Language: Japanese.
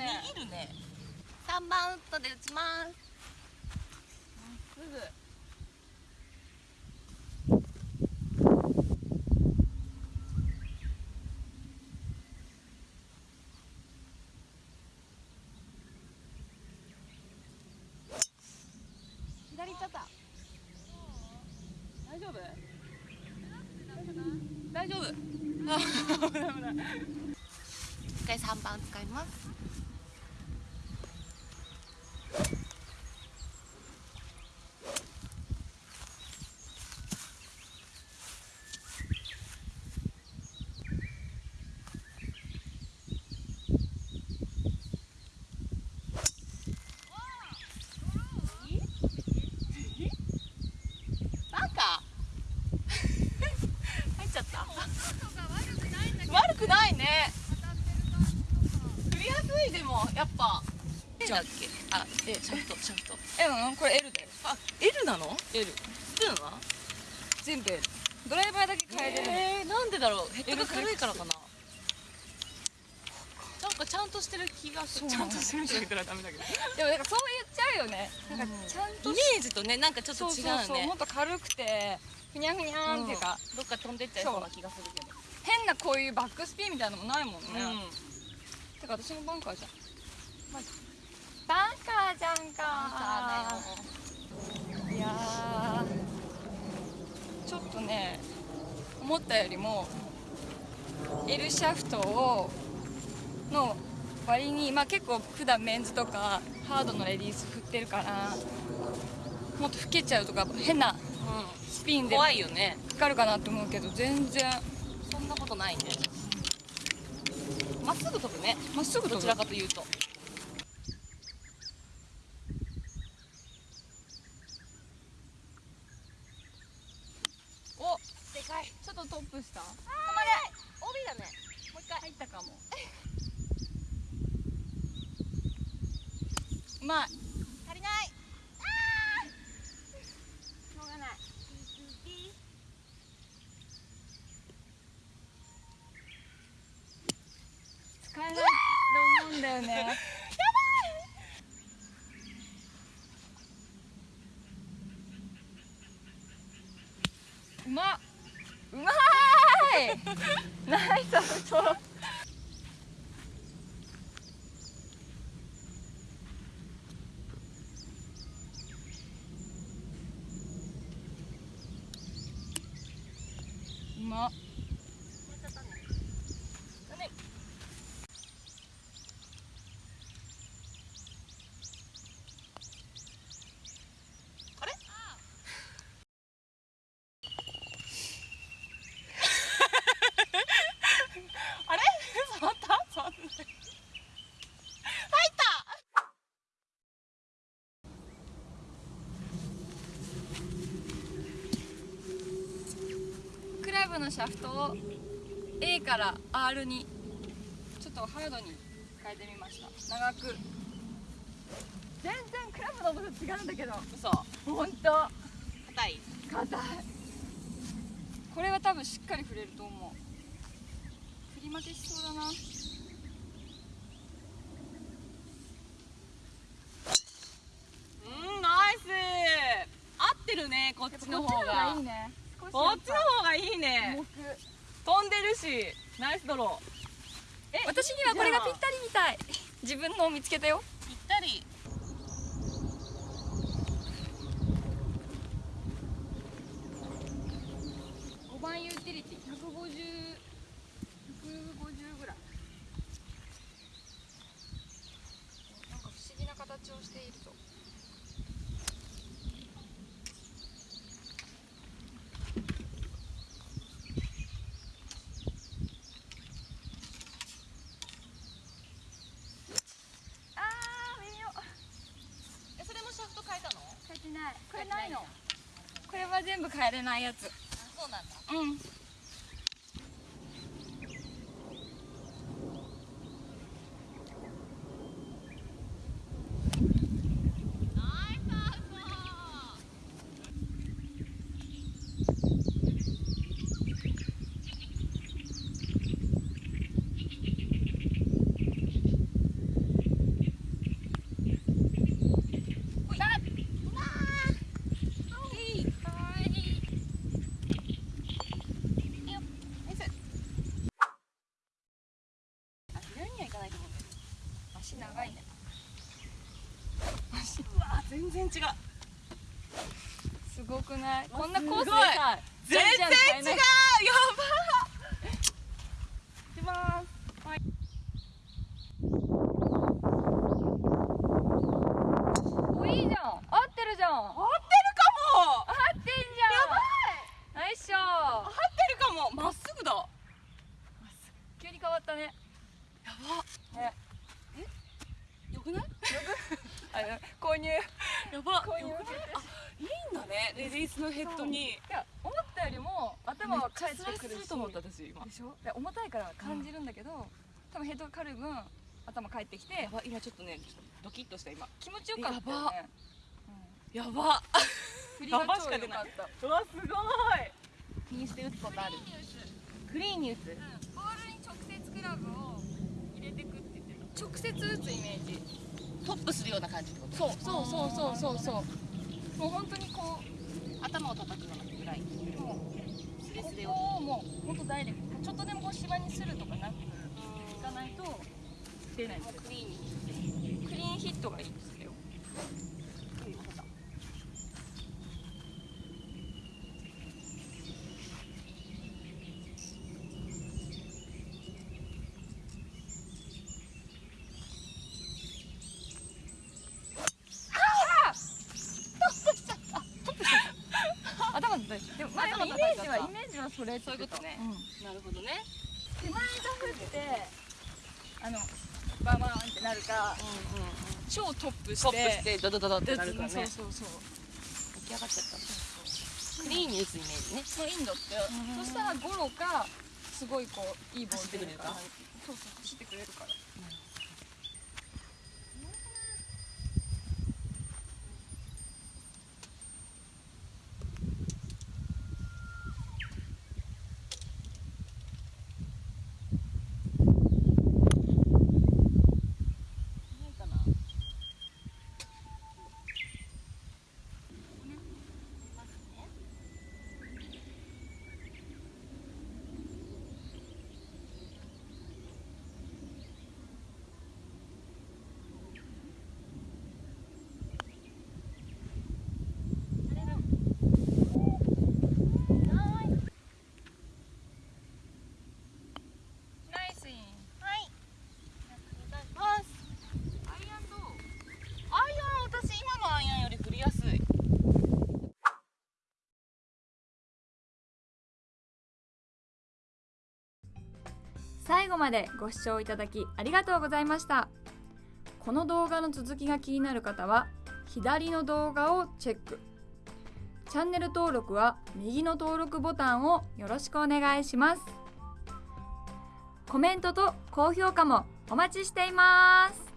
ね。握るね。3番ウッドで打ちます。すぐ。左行っちゃった大丈夫。大丈夫 一回3番使いますバカ入っちゃった悪くないね振りやすいでもやっぱじゃだっけ？あえちゃんとちゃんと。えうんこれ L だよ。あ L なの？L スプーンは全部 L ドライバーだけ変えれる。の、えー、なんでだろう？ヘッドが軽いからかな？なんかちゃんとしてる気がする。ちゃんとしてるって言ったらダメだけど。でもなんかそう言っちゃうよね。なんかちゃんとイメージとねなんかちょっと違うね。そうもっと軽くてふにゃふにゃーんっていうか、どっか飛んでっちゃいそうな気がするけど。変なこういうバックスピンみたいなのもないもんね、うんてか私もバンカーじゃん、バンカーじゃんか。いやーちょっとね思ったよりも L シャフトをの割にまあ結構普段メンズとかハードのレディース振ってるからもっと老けちゃうとか変なスピンで怖いよね。かかるかなと思うけど全然。そんなことないねまっすぐ飛ぶね。まっすぐどちらかというと。お。でかい。ちょっとトップした？止まれ。帯だね。もう一回。入ったかも。うまい足りないしょうがない使えないと思うんだよねうまっ。うまーい。ナイスアウトうまっのシャフトを A から R にちょっとハードに変えてみました。長く。全然クラブの重さ違うんだけど。嘘。ほんと硬い。硬い。これは多分しっかり振れると思う。振り負けしそうだな。うんナイス。合ってるねこっちの方がいいねこっちの方がいいね。飛んでるし。ナイスドロー。え私にはこれがぴったりみたい。自分のを見つけたよ。ぴったり5番ユーティリティ150 150ぐらいなんか不思議な形をしているぞあー微妙えそれもシャフト変えたの変えてないこれないのこれは全部変えれないやつ。あそうなんだ。うんナイスアウトしいうわ全然違う。すごくない？わこんなコースでさ全然違う。やばいきます。おいいじゃん合ってるじゃん合合ってるかもってんじゃんナイスショ合ってるかもまっすぐだや急に変わったねばねよくないあの購入いやばこういうよくないあいいんだねレディースのヘッドにや思ったよりも頭は返ってくると思った私今。でしょ？で重たいから感じるんだけど、多分ヘッドが軽い分頭返ってきてやば今ちょっとねドキッとした今。気持ちよかったよね。やば。振りがやばし超か出ない。良かったうわすごい。気にして打つことある。クリーンに打つボールに直接クラブを入れてくって言ってた直接打つイメージ。トップするような感じってこと？そうそうそうそうそう。そうもう本当にこう頭を叩くようなぐらい。もうスレスレこを。こをもうほんとダイレクト。ちょっとでもこう芝にするとかなくいかないと出ないですクリーンにクリーンヒットがいいんですよ頭だったでもまあでもイメージはそれってそういうことね。うん。なるほどね。手前が振ってあのバーバーンってなるかうんうんうん。超トップしてトップしてドドドドってなるからね。そうそうそう。起き上がっちゃった。クリーンに打つイメージね。そうインドって、うんそしたらゴロかすごいこういいボール出るか走そうそう走ってくれるからないかなナイスインはいますアイアンどうアイアン私今のアイアンより振りやすい最後までご視聴いただきありがとうございました。この動画の続きが気になる方は左の動画をチェック。チャンネル登録は右の登録ボタンをよろしくお願いします。コメントと高評価もお待ちしています。